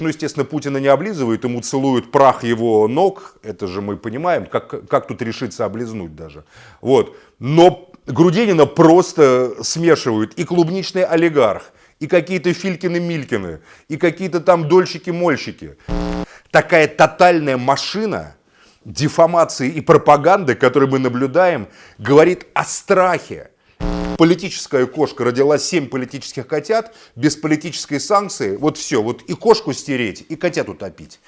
Ну, естественно, Путина не облизывают, ему целуют прах его ног. Это же мы понимаем, как, как тут решиться облизнуть даже. Вот. Но Грудинина просто смешивают и клубничный олигарх, и какие-то Филькины-Милькины, и какие-то там дольщики-мольщики. Такая тотальная машина дефамации и пропаганды, которую мы наблюдаем, говорит о страхе, политическая кошка родила 7 политических котят, без политической санкции, вот все, вот и кошку стереть, и котят утопить.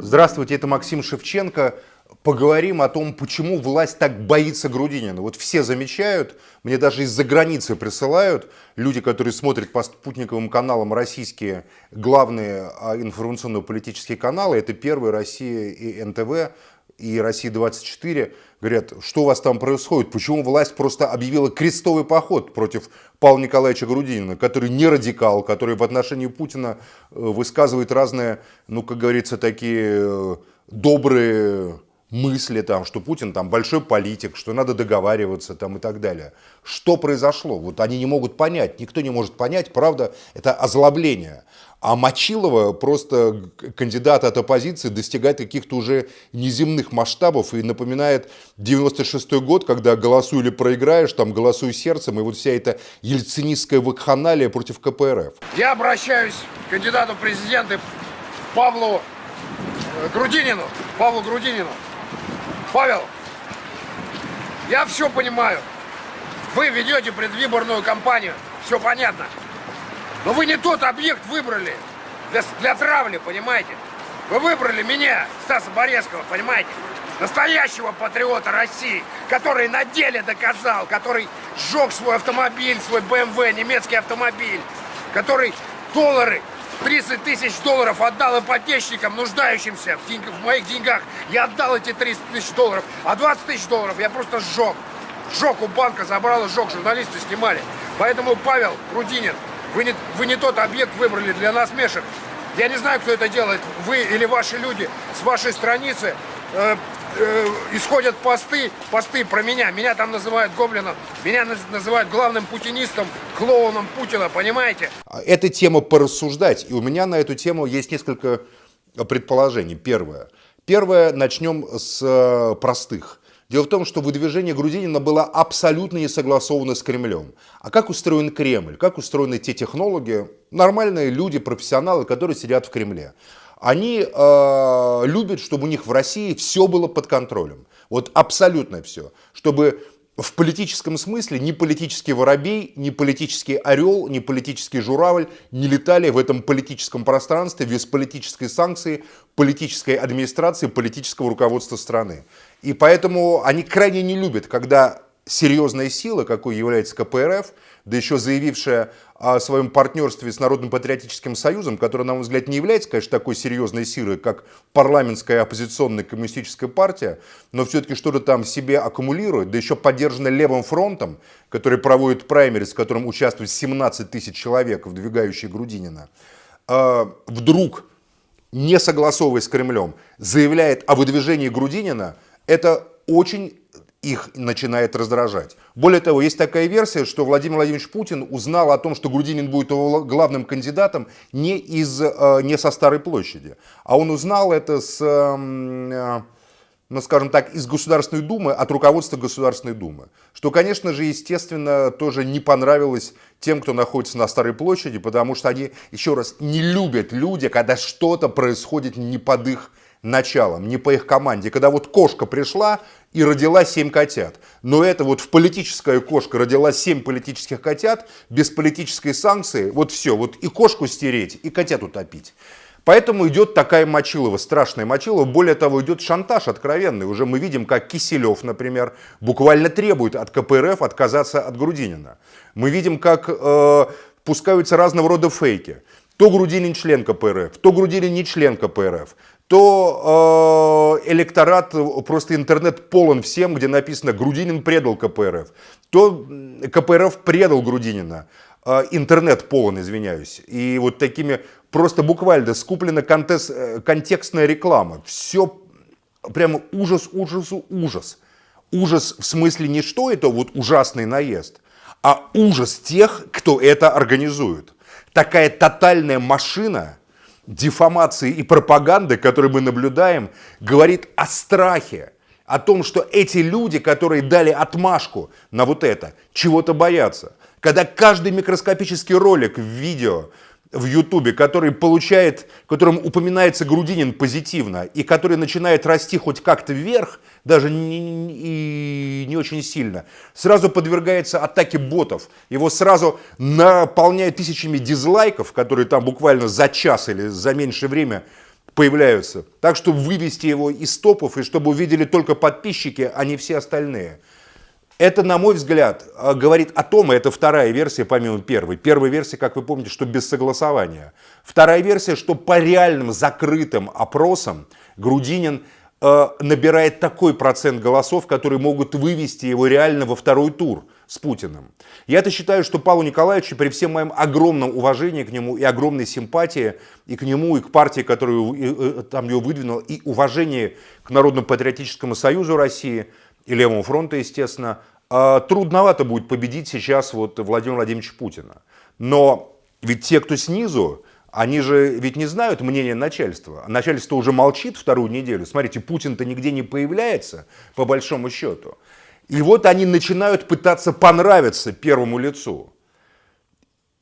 Здравствуйте, это Максим Шевченко. Поговорим о том, почему власть так боится Грудинина. Вот все замечают, мне даже из-за границы присылают люди, которые смотрят по спутниковым каналам российские главные а, информационно-политические каналы. Это Первый, Россия и НТВ и Россия-24 говорят, что у вас там происходит, почему власть просто объявила крестовый поход против Павла Николаевича Грудинина, который не радикал, который в отношении Путина э, высказывает разные, ну, как говорится, такие э, добрые мысли, там, что Путин там большой политик, что надо договариваться там, и так далее. Что произошло? Вот они не могут понять, никто не может понять, правда, это озлобление. А Мочилова просто кандидат от оппозиции достигает каких-то уже неземных масштабов и напоминает 96 год, когда голосуй или проиграешь, там голосуй сердцем, и вот вся эта ельцинистская вакханалия против КПРФ. Я обращаюсь к кандидату в президенты Павлу э, Грудинину. Павлу Грудинину. Павел, я все понимаю. Вы ведете предвыборную кампанию, все понятно. Но вы не тот объект выбрали для, для травли, понимаете? Вы выбрали меня, Стаса Борецкого, понимаете? Настоящего патриота России, который на деле доказал, который сжег свой автомобиль, свой BMW, немецкий автомобиль, который доллары 30 тысяч долларов отдал ипотечникам, нуждающимся в, деньг, в моих деньгах. Я отдал эти 30 тысяч долларов, а 20 тысяч долларов я просто сжег. Сжег у банка, забрал и журналисты снимали. Поэтому, Павел Рудинин, вы не, вы не тот объект выбрали для насмешек. Я не знаю, кто это делает, вы или ваши люди с вашей страницы. Э, исходят посты, посты про меня. Меня там называют гоблином, меня называют главным путинистом, клоуном Путина, понимаете? Эта тема порассуждать, и у меня на эту тему есть несколько предположений. Первое. Первое, начнем с э, простых. Дело в том, что выдвижение Грудинина было абсолютно не согласовано с Кремлем. А как устроен Кремль? Как устроены те технологии? Нормальные люди, профессионалы, которые сидят в Кремле они э, любят, чтобы у них в России все было под контролем. Вот абсолютно все. Чтобы в политическом смысле ни политический воробей, ни политический орел, ни политический журавль не летали в этом политическом пространстве без политической санкции, политической администрации, политического руководства страны. И поэтому они крайне не любят, когда серьезная сила, какой является КПРФ, да еще заявившая о своем партнерстве с Народным патриотическим союзом, который, на мой взгляд, не является, конечно, такой серьезной силой, как парламентская оппозиционная коммунистическая партия, но все-таки что-то там себе аккумулирует, да еще поддержана левым фронтом, который проводит праймерис, в котором участвует 17 тысяч человек, вдвигающие Грудинина, а, вдруг, не согласовываясь с Кремлем, заявляет о выдвижении Грудинина, это очень их начинает раздражать. Более того, есть такая версия, что Владимир Владимирович Путин узнал о том, что Грудинин будет его главным кандидатом не, из, э, не со Старой площади, а он узнал это с, эм, э, ну, скажем так, из Государственной Думы, от руководства Государственной Думы. Что, конечно же, естественно, тоже не понравилось тем, кто находится на Старой площади, потому что они, еще раз, не любят люди, когда что-то происходит не под их началом, не по их команде. Когда вот кошка пришла и родила 7 котят. Но это вот в политическая кошка родила 7 политических котят, без политической санкции, вот все, вот и кошку стереть, и котят утопить. Поэтому идет такая мочилова, страшная мочилова. Более того, идет шантаж откровенный. Уже мы видим, как Киселев, например, буквально требует от КПРФ отказаться от Грудинина. Мы видим, как э, пускаются разного рода фейки. То Грудинин член КПРФ, то Грудинин не член КПРФ то э, электорат, просто интернет полон всем, где написано «Грудинин предал КПРФ», то КПРФ предал Грудинина. Э, интернет полон, извиняюсь. И вот такими просто буквально скуплена контекст, э, контекстная реклама. Все прямо ужас, ужас, ужас. Ужас в смысле не что это вот ужасный наезд, а ужас тех, кто это организует. Такая тотальная машина дефамации и пропаганды, которую мы наблюдаем, говорит о страхе, о том, что эти люди, которые дали отмашку на вот это, чего-то боятся. Когда каждый микроскопический ролик в видео в Ютубе, который получает, в котором упоминается Грудинин позитивно, и который начинает расти хоть как-то вверх, даже не, не, не очень сильно, сразу подвергается атаке ботов. Его сразу наполняют тысячами дизлайков, которые там буквально за час или за меньшее время появляются. Так, чтобы вывести его из топов, и чтобы увидели только подписчики, а не все остальные. Это, на мой взгляд, э, говорит о том, и это вторая версия помимо первой. Первая версия, как вы помните, что без согласования. Вторая версия, что по реальным закрытым опросам Грудинин э, набирает такой процент голосов, которые могут вывести его реально во второй тур с Путиным. Я-то считаю, что Павлу Николаевичу, при всем моем огромном уважении к нему и огромной симпатии и к нему, и к партии, которую э, там его выдвинул, и уважении к Народно-патриотическому союзу России – и Левому фронту, естественно, а, трудновато будет победить сейчас вот Владимира Владимировича Путина. Но ведь те, кто снизу, они же ведь не знают мнения начальства. Начальство уже молчит вторую неделю. Смотрите, Путин-то нигде не появляется, по большому счету. И вот они начинают пытаться понравиться первому лицу.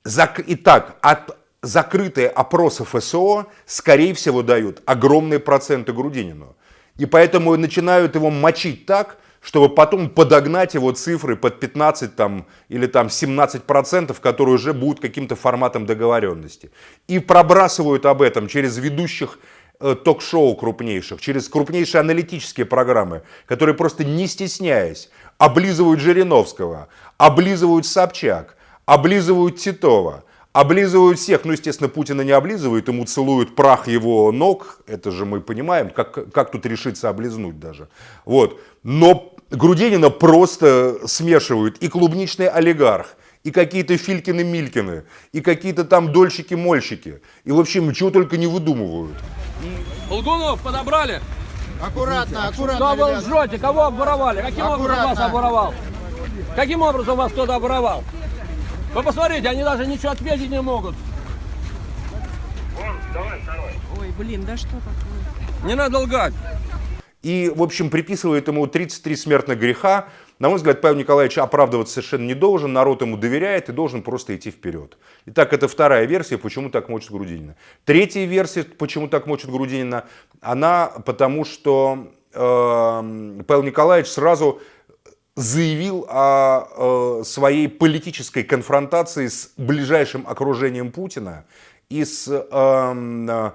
Итак, от закрытые опросы ФСО, скорее всего, дают огромные проценты Грудинину. И поэтому начинают его мочить так, чтобы потом подогнать его цифры под 15 там, или там 17 процентов, которые уже будут каким-то форматом договоренности. И пробрасывают об этом через ведущих э, ток-шоу крупнейших, через крупнейшие аналитические программы, которые просто не стесняясь облизывают Жириновского, облизывают Собчак, облизывают Титова, облизывают всех. Ну, естественно, Путина не облизывают, ему целуют прах его ног. Это же мы понимаем, как, как тут решиться облизнуть даже. Вот. Но Грудинина просто смешивают и клубничный олигарх, и какие-то Филькины-Милькины, и какие-то там дольщики-мольщики. И, в общем, чего только не выдумывают. Лгунов подобрали. Аккуратно, аккуратно, Что вы лжете? Кого обворовали? Каким образом вас обворовал? Каким образом вас кто-то обворовал? Вы посмотрите, они даже ничего ответить не могут. Ой, блин, да что такое? Не надо лгать. И, в общем, приписывает ему 33 смертных греха. На мой взгляд, Павел Николаевич оправдываться совершенно не должен, народ ему доверяет и должен просто идти вперед. Итак, это вторая версия, почему так мочит Грудинина. Третья версия, почему так мочит Грудинина, она потому, что э, Павел Николаевич сразу заявил о э, своей политической конфронтации с ближайшим окружением Путина и с э,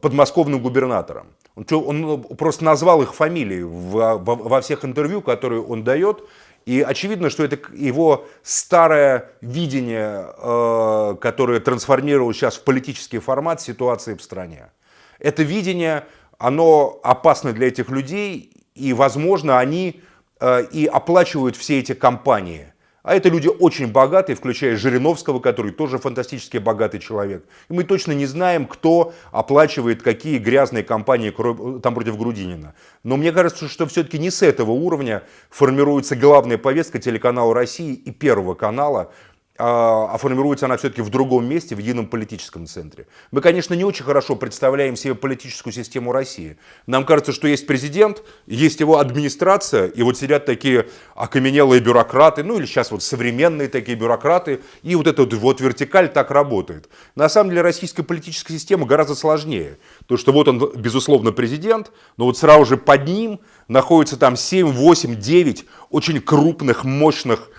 подмосковным губернатором. Он, он просто назвал их фамилии во, всех интервью, которые он дает. И очевидно, что это его старое видение, э, которое трансформировалось сейчас в политический формат ситуации в стране. Это видение, оно опасно для этих людей, и, возможно, они э, и оплачивают все эти кампании – а это люди очень богатые, включая Жириновского, который тоже фантастически богатый человек. И мы точно не знаем, кто оплачивает какие грязные кампании там против Грудинина. Но мне кажется, что все-таки не с этого уровня формируется главная повестка телеканала России и Первого канала а, а формируется она все-таки в другом месте, в едином политическом центре. Мы, конечно, не очень хорошо представляем себе политическую систему России. Нам кажется, что есть президент, есть его администрация, и вот сидят такие окаменелые бюрократы, ну или сейчас вот современные такие бюрократы, и вот эта вот вертикаль так работает. На самом деле российская политическая система гораздо сложнее. То, что вот он, безусловно, президент, но вот сразу же под ним находится там 7, 8, 9 очень крупных, мощных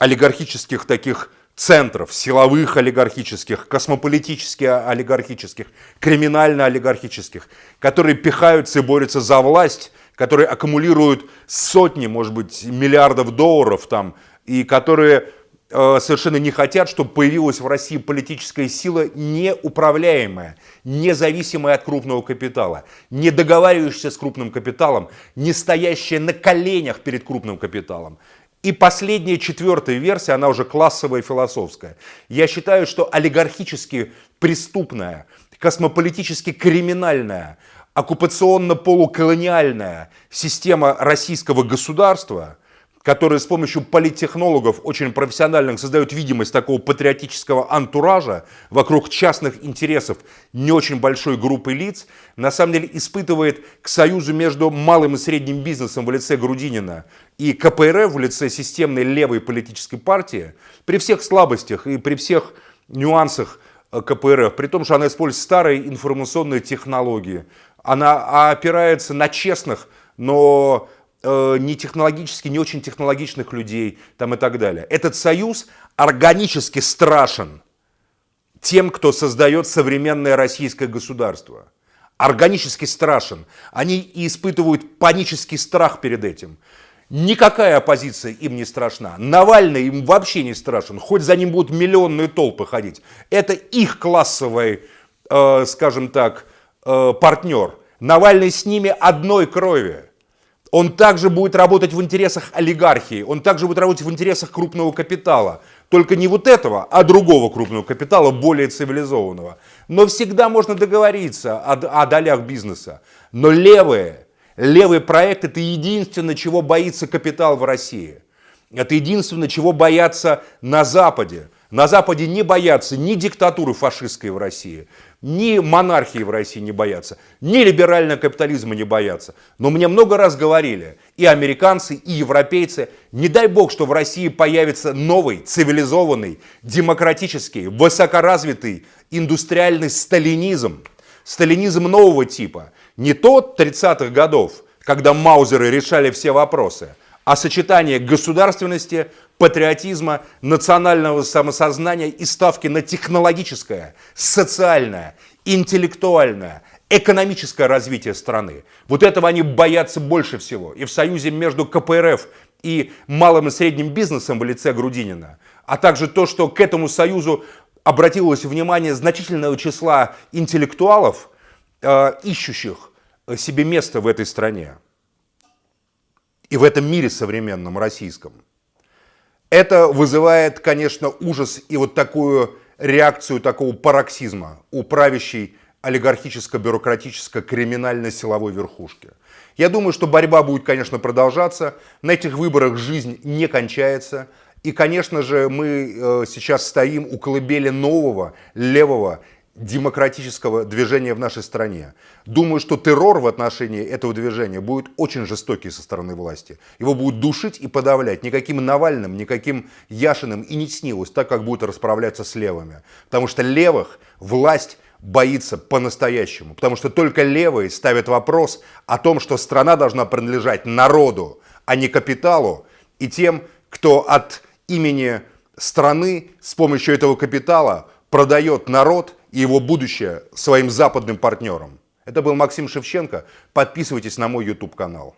олигархических таких центров, силовых олигархических, космополитических олигархических, криминально-олигархических, которые пихаются и борются за власть, которые аккумулируют сотни, может быть, миллиардов долларов там, и которые э, совершенно не хотят, чтобы появилась в России политическая сила неуправляемая, независимая от крупного капитала, не договаривающаяся с крупным капиталом, не стоящая на коленях перед крупным капиталом. И последняя, четвертая версия, она уже классовая и философская. Я считаю, что олигархически преступная, космополитически криминальная, оккупационно-полуколониальная система российского государства, которые с помощью политтехнологов очень профессиональных создают видимость такого патриотического антуража вокруг частных интересов не очень большой группы лиц, на самом деле испытывает к союзу между малым и средним бизнесом в лице Грудинина и КПРФ в лице системной левой политической партии при всех слабостях и при всех нюансах э, КПРФ, при том, что она использует старые информационные технологии, она опирается на честных, но не технологически, не очень технологичных людей там и так далее. Этот союз органически страшен тем, кто создает современное российское государство. Органически страшен. Они испытывают панический страх перед этим. Никакая оппозиция им не страшна. Навальный им вообще не страшен. Хоть за ним будут миллионные толпы ходить. Это их классовый, э, скажем так, э, партнер. Навальный с ними одной крови. Он также будет работать в интересах олигархии, он также будет работать в интересах крупного капитала. Только не вот этого, а другого крупного капитала, более цивилизованного. Но всегда можно договориться о, о долях бизнеса. Но левые, левый проект это единственное, чего боится капитал в России. Это единственное, чего боятся на Западе. На Западе не боятся ни диктатуры фашистской в России, ни монархии в России не боятся, ни либерального капитализма не боятся. Но мне много раз говорили, и американцы, и европейцы, не дай бог, что в России появится новый, цивилизованный, демократический, высокоразвитый индустриальный сталинизм. Сталинизм нового типа. Не тот 30-х годов, когда маузеры решали все вопросы, а сочетание государственности, патриотизма, национального самосознания и ставки на технологическое, социальное, интеллектуальное, экономическое развитие страны. Вот этого они боятся больше всего. И в союзе между КПРФ и малым и средним бизнесом в лице Грудинина, а также то, что к этому союзу обратилось внимание значительного числа интеллектуалов, э, ищущих себе место в этой стране и в этом мире современном российском. Это вызывает, конечно, ужас и вот такую реакцию такого пароксизма у правящей олигархическо-бюрократическо-криминально-силовой верхушки. Я думаю, что борьба будет, конечно, продолжаться. На этих выборах жизнь не кончается. И, конечно же, мы э, сейчас стоим у колыбели нового левого демократического движения в нашей стране. Думаю, что террор в отношении этого движения будет очень жестокий со стороны власти. Его будут душить и подавлять. Никаким Навальным, никаким Яшиным и не снилось, так как будут расправляться с левыми. Потому что левых власть боится по-настоящему. Потому что только левые ставят вопрос о том, что страна должна принадлежать народу, а не капиталу и тем, кто от имени страны с помощью этого капитала продает народ и его будущее своим западным партнерам. Это был Максим Шевченко. Подписывайтесь на мой YouTube канал.